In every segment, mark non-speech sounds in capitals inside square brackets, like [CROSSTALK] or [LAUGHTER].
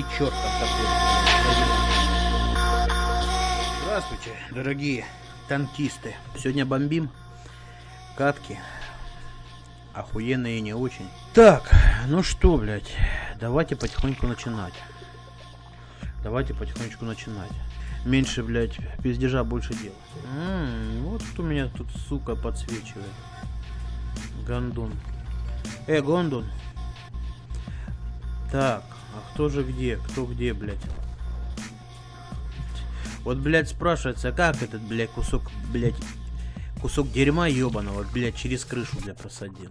и черт там такой. Здравствуйте, дорогие танкисты. Сегодня бомбим катки. Охуенные и не очень. Так, ну что, блядь, давайте потихоньку начинать. Давайте потихонечку начинать. Меньше, блядь, пиздежа, больше дела. М-м, вот у меня тут, сука, подсвечивает. Гондон. Э, Гондон. Так, а кто же где? Кто где, блядь? Вот, блядь, спрашивается, как этот, блядь, кусок, блядь, кусок дерьма ебаного, блядь, через крышу, блядь, просадил.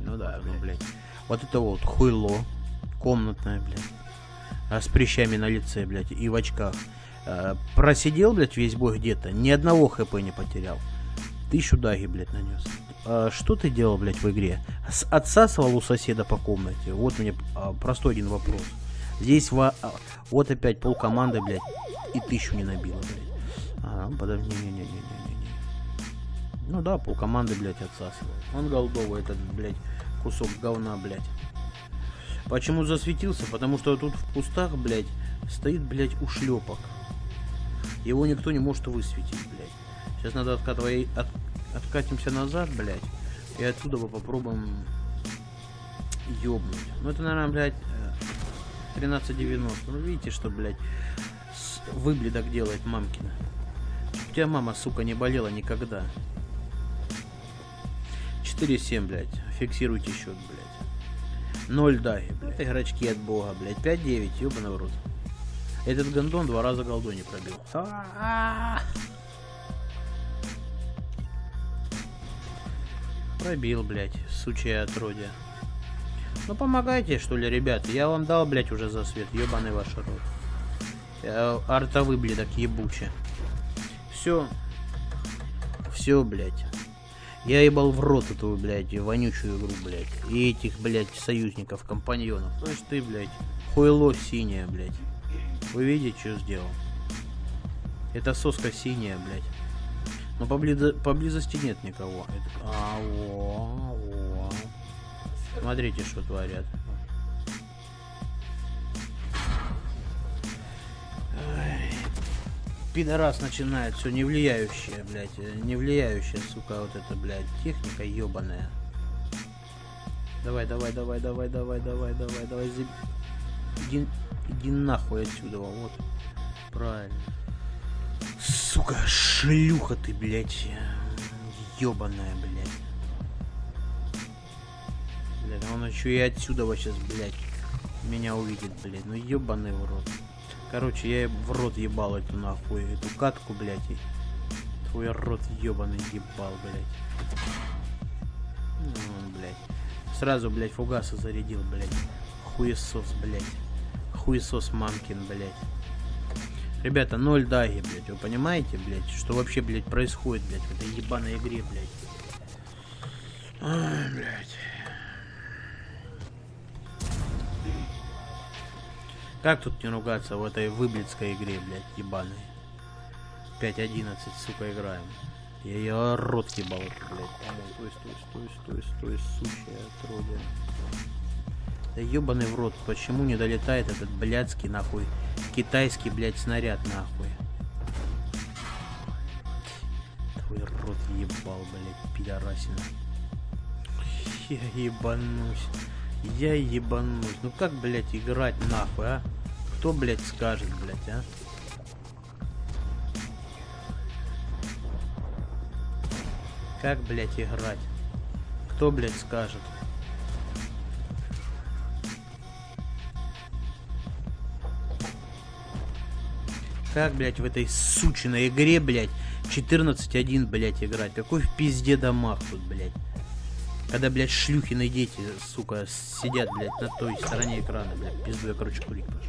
Ну да, ну, блядь. Вот это вот хуйло. Комнатное, блядь. А с прыщами на лице, блядь, и в очках. А, просидел, блядь, весь бой где-то. Ни одного хп не потерял. Тысячу даги, блядь, нанес. А, что ты делал, блядь, в игре? С отсасывал у соседа по комнате? Вот мне а, простой один вопрос. Здесь во... А, вот опять пол команды, блядь, и тысячу не набило, блядь. А, подожди, не-не-не-не-не-не. Ну да, пол команды, блядь, отсасывал. Он голдовый, этот, блядь, кусок говна, блядь. Почему засветился? Потому что тут в кустах, блядь, стоит, блядь, ушлепок. Его никто не может высветить, блядь. Сейчас надо откатывать, от, откатимся назад, блядь. И отсюда попробуем ёбнуть. Ну это, наверное, блядь, 13.90. Ну видите, что, блядь, выбледок делает мамкина. У тебя мама, сука, не болела никогда. 4-7, блядь. Фиксируйте счет, блядь. 0 даги, блядь. Игрочки от бога, блядь. 5-9, ёбаный в рот. Этот гондон два раза голду не пробил. Пробил, блядь, сучья отродья. Ну помогайте, что ли, ребят. Я вам дал, блядь, уже за свет. Ёбаный ваш рот. Я артовый, блядок, ебуче. Все. Все, блядь. Я ебал в рот эту, блядь, вонючую игру, блядь. И этих, блядь, союзников, компаньонов. Слышь ты, блядь, хуйло синее, блядь. Вы видите, что сделал? Это соска синяя, блядь. Но поблизо поблизости нет никого. Это... А, о, о. Смотрите, что творят. Ай. Пидорас начинает все не влияющее, блядь. Не влияющая, сука, вот это, блядь, техника ебаная. Давай, давай, давай, давай, давай, давай, давай, давай. Иди, иди нахуй отсюда, вот. Правильно. Сука, шлюха ты, блядь. Ёбаная, блядь. Блядь, он еще и отсюда сейчас, блядь, меня увидит, блядь. Ну ёбаный в рот. Короче, я в рот ебал эту нахуй, эту катку, блядь. Твой рот ебаный ебал, блядь. Ну, блядь. Сразу, блядь, фугаса зарядил, блядь. Хуесос, блядь. Хуесос мамкин, блядь. Ребята, ноль даги, блядь, вы понимаете, блядь, что вообще, блядь, происходит, блядь, в этой ебаной игре, блядь. Ай, блядь. Как тут не ругаться в этой выблицкой игре, блядь, ебаной? 5-11, сука, играем. Я ее рот ебал, блядь. Стой, стой, стой, стой, стой, сучья отродье. Да ебаный в рот, почему не долетает этот блядский, нахуй, китайский, блядь, снаряд, нахуй? Твой рот ебал, блядь, пидорасина. Я ебанусь. Я ебанусь. Ну как, блядь, играть нахуй, а? Кто, блядь, скажет, блядь, а? Как, блядь, играть? Кто, блядь, скажет? Как, блядь, в этой сучиной игре, блядь, 14-1, блядь, играть? Какой в пизде домах тут, блядь? Когда, блядь, шлюхины дети, сука, сидят, блядь, на той стороне экрана, блядь, пизду я, короче, курить пошел.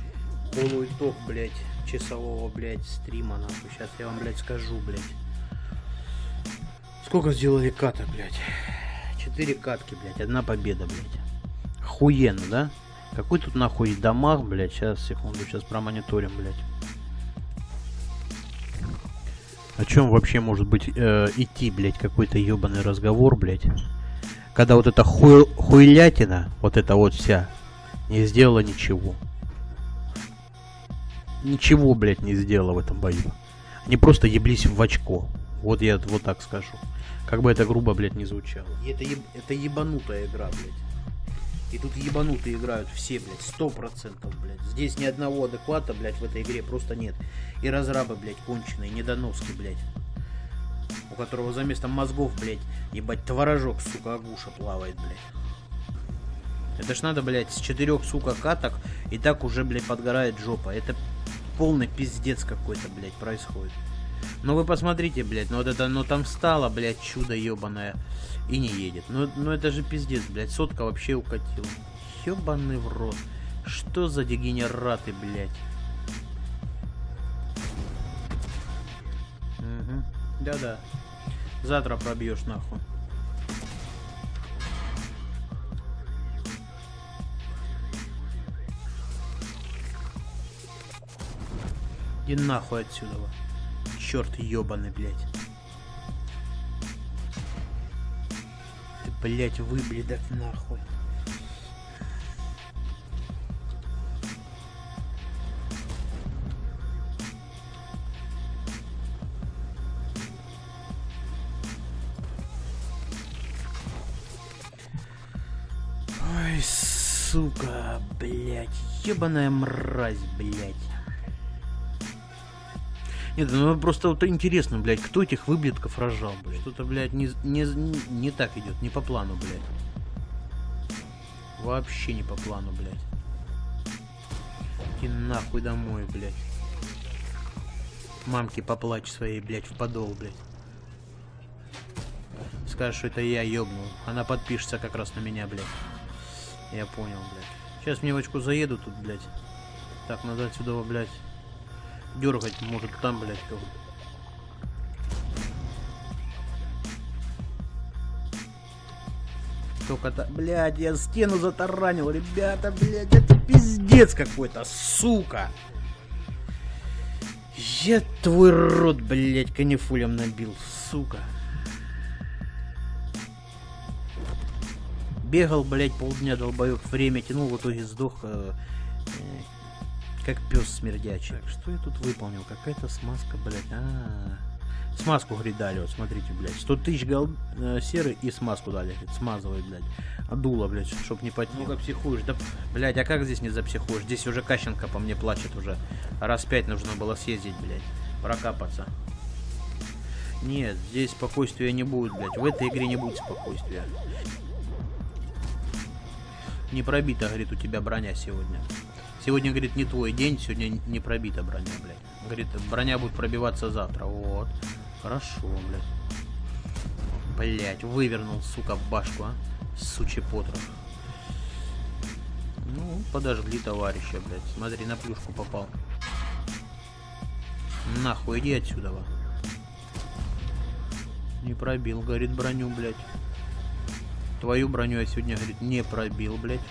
Полуитог, блядь, часового, блядь, стрима, нахуй. Сейчас я вам, блядь, скажу, блядь. Сколько сделали каток, блядь? Четыре катки, блядь, одна победа, блядь. Охуенно, да? Какой тут нахуй дамаг, блядь? Сейчас, секунду, сейчас промониторим, блядь. О чем вообще может быть э, идти, блядь, какой-то ебаный разговор, блядь? когда вот эта хуй, хуйлятина, вот эта вот вся, Не сделала ничего. Ничего, блядь, не сделала в этом бою. Они просто еблись в очко. Вот я вот так скажу. Как бы это грубо, блядь, не звучало. И это, еб... это ебанутая игра, блядь. И тут ебанутые играют все, блядь, сто процентов, блядь. Здесь ни одного адеквата, блядь, в этой игре просто нет. И разрабы, блядь, конченые, недоноски, блядь. У которого за местом мозгов, блядь, ебать, творожок, сука, агуша плавает, блядь. Это ж надо, блядь, с четырех, сука, каток, и так уже, блядь, подгорает жопа. Это полный пиздец какой-то, блядь, происходит. Ну вы посмотрите, блядь, ну вот это, ну там встало, блядь, чудо ебаное и не едет. Ну, ну это же пиздец, блядь, сотка вообще укатила. Ебаный в рот. Что за дегенераты, блядь? Угу. Да-да. Завтра пробьешь нахуй. И нахуй отсюда. Черт ебаный, блядь. Ты, блядь, выбледок нахуй. Ой, сука, блядь, ебаная мразь, блядь. Нет, ну просто вот интересно, блядь, кто этих выблетков рожал, блядь. Что-то, блядь, не, не, не так идет, не по плану, блядь. Вообще не по плану, блядь. И нахуй домой, блядь. Мамки поплачь своей, блядь, в подол, блядь. Скажешь, что это я ёбнул. Она подпишется как раз на меня, блядь. Я понял, блядь. Сейчас мне в очку заеду тут, блядь. Так, надо отсюда, блядь дергать может там, блядь, кого Только-то, блядь, я стену затаранил, ребята, блядь, это пиздец какой-то, сука. Я твой рот, блядь, канифулем набил, сука. Бегал, блядь, полдня долбоёб, время тянул, в итоге сдох. Э, как пес смердячий. Так, что я тут выполнил? Какая-то смазка, блядь. А, -а, -а. Смазку, говорит, дали, вот смотрите, блядь. 100 тысяч гол... э, серы и смазку дали, говорит, смазывай, блядь. А дуло, блядь, чтоб не потел. Ну-ка психуешь, да, блядь, а как здесь не запсихуешь? Здесь уже Кащенко по мне плачет уже. Раз пять нужно было съездить, блядь, прокапаться. Нет, здесь спокойствия не будет, блядь. В этой игре не будет спокойствия. Не пробита, говорит, у тебя броня сегодня. Сегодня, говорит, не твой день, сегодня не пробита броня, блядь. Говорит, броня будет пробиваться завтра. Вот. Хорошо, блядь. Блять, вывернул, сука, башку, а. Сучий потрох. Ну, подожгли товарища, блядь. Смотри, на плюшку попал. Нахуй, иди отсюда, во. Не пробил, говорит, броню, блядь. Твою броню я сегодня, говорит, не пробил, блядь.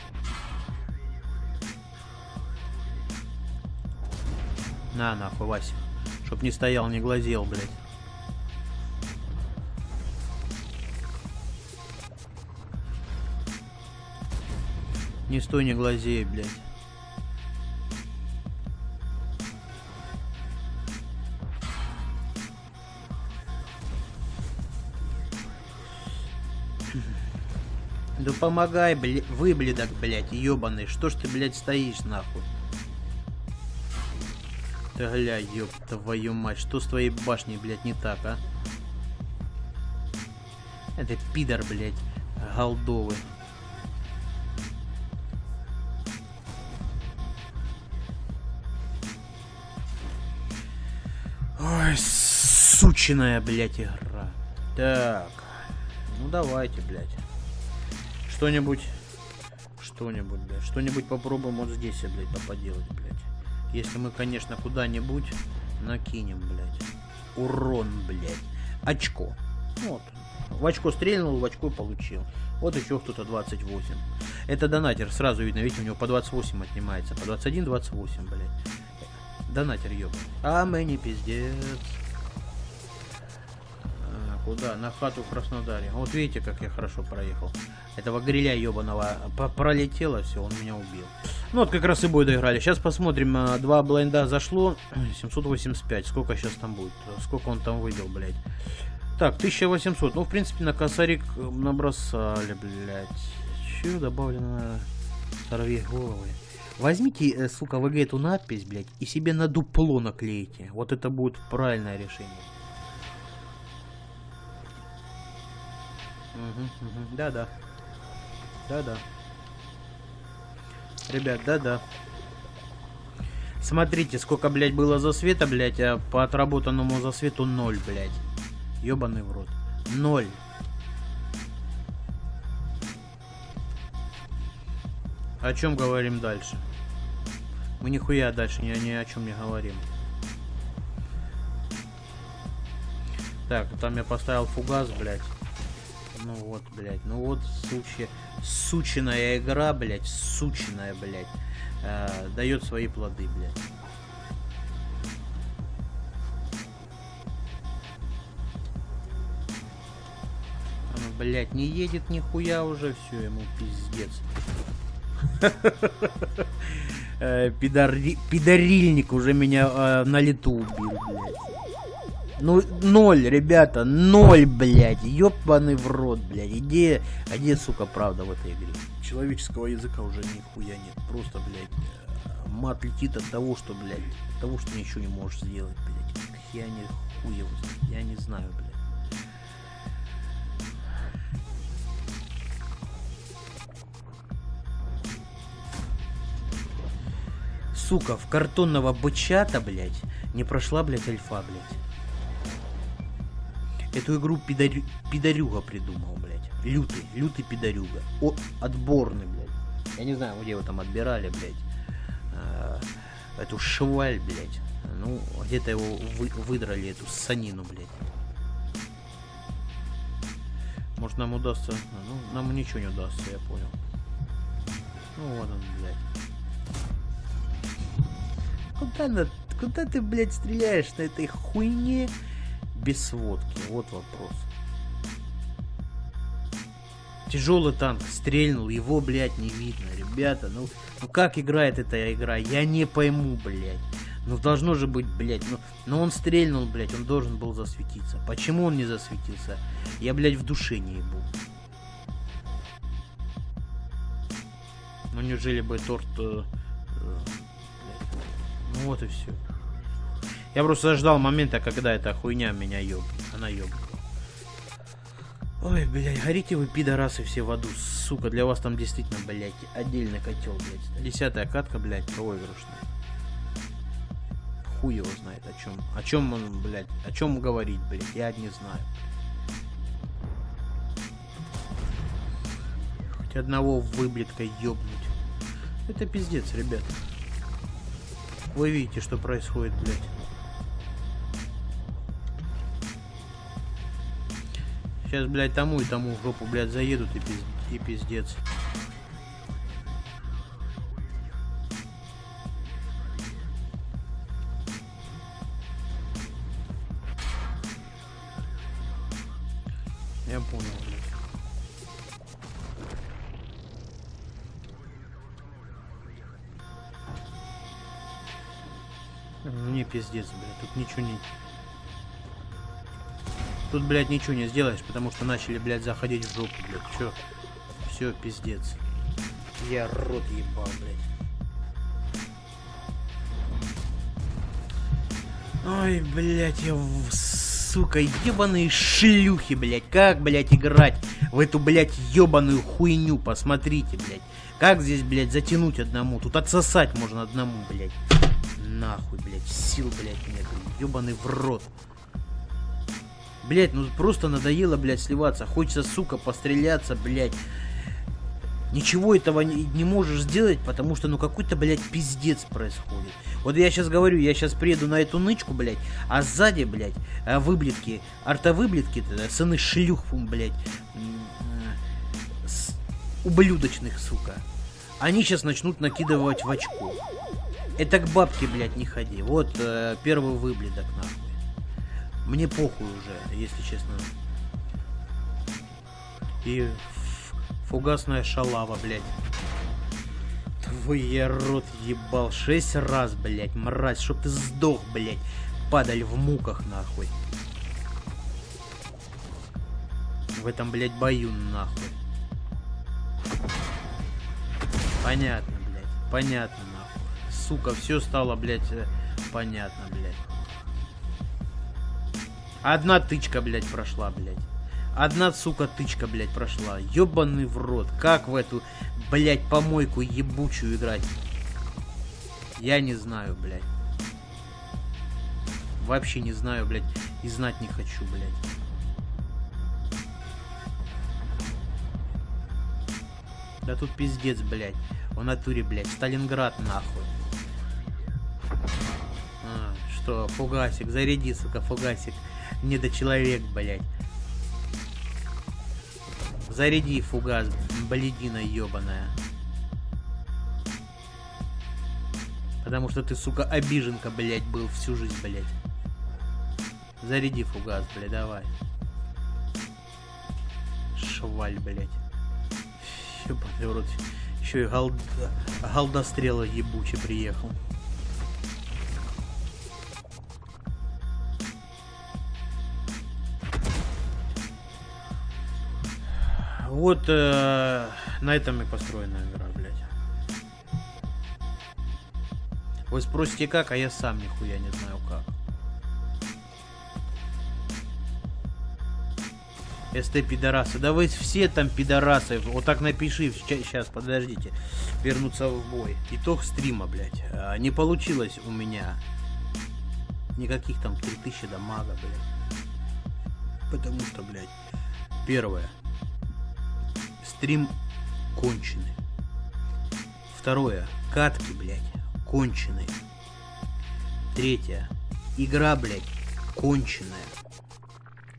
На, нахуй, Вася. Чтоб не стоял, не глазел, блядь. Не стой, не глазей, блядь. Да помогай, блядь, выбледок, блядь, ебаный. Что ж ты, блядь, стоишь, нахуй? Да гля, ёб твою мать, что с твоей башней, блядь, не так, а? Это пидор, блядь, голдовый. Ой, сучиная, блядь, игра. Так, ну давайте, блядь. Что-нибудь, что-нибудь, блядь, что-нибудь попробуем вот здесь, блядь, поделать, блядь. Если мы, конечно, куда-нибудь накинем, блядь. Урон, блядь. Очко. Вот. В очко стрельнул, в очко получил. Вот еще кто-то 28. Это донатер, сразу видно, видите, у него по 28 отнимается. По 21, 28, блядь. Донатер, ёб. А мы не пиздец. Куда? На хату в Краснодаре. Вот видите, как я хорошо проехал. Этого гриля ебаного пролетело, все, он меня убил. Ну вот как раз и бой доиграли. Сейчас посмотрим. А, два блайнда зашло. 785. Сколько сейчас там будет? Сколько он там выбил, блядь? Так, 1800. Ну, в принципе, на косарик набросали, блядь. Че добавлено? Сорви головы. Возьмите, э, сука, ВГ эту надпись, блядь, и себе на дупло наклейте. Вот это будет правильное решение. Да-да. Да-да. Ребят, да-да. Смотрите, сколько, блядь, было за света, блядь, а по отработанному за свету ноль, блядь. Ёбаный в рот. Ноль. О чем говорим дальше? Мы нихуя дальше ни, ни о чем не говорим. Так, там я поставил фугас, блядь. Ну вот, блядь, ну вот, сучья, сучиная игра, блядь, сучиная, блядь, э, дает свои плоды, блядь. Блядь, не едет нихуя уже, все, ему пиздец. [LAUGHS] Э, пидорильник уже меня э, на лету убил, блядь. Ну, ноль, ребята, ноль, блядь. Ёбаный в рот, блядь. Где, где, сука, правда в этой игре? Человеческого языка уже нихуя нет. Просто, блядь, э, мат летит от того, что, блядь, от того, что ничего не можешь сделать, блядь. Я не хуево, я не знаю, блядь. Сука, в картонного бычата, блядь, не прошла, блядь, альфа, блядь. Эту игру пидорю... пидорюга придумал, блядь. Лютый, лютый пидорюга. О, отборный, блядь. Я не знаю, где его там отбирали, блядь. А, эту шваль, блядь. Ну, где-то его вы, выдрали, эту санину, блядь. Может нам удастся... Ну, нам ничего не удастся, я понял. Ну, вот он, блядь. Куда, на... Куда ты, блядь, стреляешь на этой хуйне? Без сводки? Вот вопрос. Тяжелый танк стрельнул, его, блядь, не видно. Ребята, ну, ну как играет эта игра? Я не пойму, блядь. Ну должно же быть, блядь, ну, ну он стрельнул, блядь, он должен был засветиться. Почему он не засветился? Я, блядь, в душе не ебу. Ну неужели бы торт... Э, э, ну вот и все. Я просто ждал момента, когда эта хуйня меня ёб. Она ёб. Ой, блядь, горите вы, пидорасы, все в аду, сука, для вас там действительно, блядь, отдельный котел, блядь. Десятая катка, блядь, проигрышная. Хуй его знает о чем. О чем он, блядь, о чем говорить, блядь, я не знаю. Хоть одного выблеткой ёбнуть. Это пиздец, ребят. Вы видите, что происходит, блядь. Сейчас, блядь, тому и тому в жопу, блядь, заедут и, пиз... и пиздец. Я понял, блядь. Мне пиздец, блядь, тут ничего не... Тут, блядь, ничего не сделаешь, потому что начали, блядь, заходить в жопу, блядь. Чё? Все, пиздец. Я рот ебал, блядь. Ой, блядь, я... Сука, ебаные шлюхи, блядь. Как, блядь, играть в эту, блядь, ебаную хуйню? Посмотрите, блядь. Как здесь, блядь, затянуть одному? Тут отсосать можно одному, блядь. Нахуй, блядь. Сил, блядь, нет. Ебаный в рот. Блять, ну просто надоело, блядь, сливаться. Хочется, сука, постреляться, блядь. Ничего этого не, не можешь сделать, потому что, ну, какой-то, блядь, пиздец происходит. Вот я сейчас говорю, я сейчас приеду на эту нычку, блядь, а сзади, блядь, э, выблетки, артовыблетки, сыны шлюх, блядь, с, ублюдочных, сука. Они сейчас начнут накидывать в очко. Это к бабке, блядь, не ходи. Вот э, первый выбледок, нахуй. Мне похуй уже, если честно. И фугасная шалава, блядь. Твой рот ебал шесть раз, блядь, мразь, чтоб ты сдох, блядь. Падаль в муках, нахуй. В этом, блядь, бою, нахуй. Понятно, блядь, понятно, нахуй. Сука, все стало, блядь, э, понятно, блядь. Одна тычка, блядь, прошла, блядь. Одна, сука, тычка, блядь, прошла. Ёбаный в рот. Как в эту, блядь, помойку ебучую играть? Я не знаю, блядь. Вообще не знаю, блядь. И знать не хочу, блядь. Да тут пиздец, блядь. В натуре, блядь. Сталинград, нахуй. А, что, фугасик. Заряди, сука, фугасик. Недочеловек, блядь. Заряди фугас, бледина ебаная. Потому что ты, сука, обиженка, блядь, был всю жизнь, блядь. Заряди фугас, блядь, давай. Шваль, блядь. Ебаный рот. Еще и галда... галдострела ебучий приехал. Вот э, на этом и построена игра, блядь. Вы спросите как, а я сам нихуя не знаю как. СТ пидорасы. Да вы все там пидорасы. Вот так напиши. Сейчас, подождите. Вернуться в бой. Итог стрима, блядь. А, не получилось у меня никаких там 3000 дамага, блядь. Потому что, блядь, первое. Стрим конченый. Второе. Катки, блядь, конченые. Третье. Игра, блядь, конченая.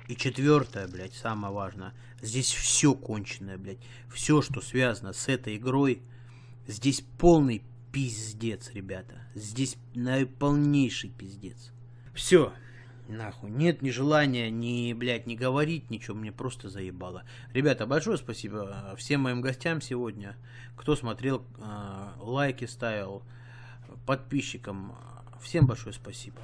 И четвертое, блядь, самое важное. Здесь все конченое, блядь. Все, что связано с этой игрой, здесь полный пиздец, ребята. Здесь наиполнейший пиздец. Все. Нахуй. Нет ни желания, ни, блядь, не говорить, ничего. Мне просто заебало. Ребята, большое спасибо всем моим гостям сегодня. Кто смотрел, э, лайки ставил, подписчикам. Всем большое спасибо.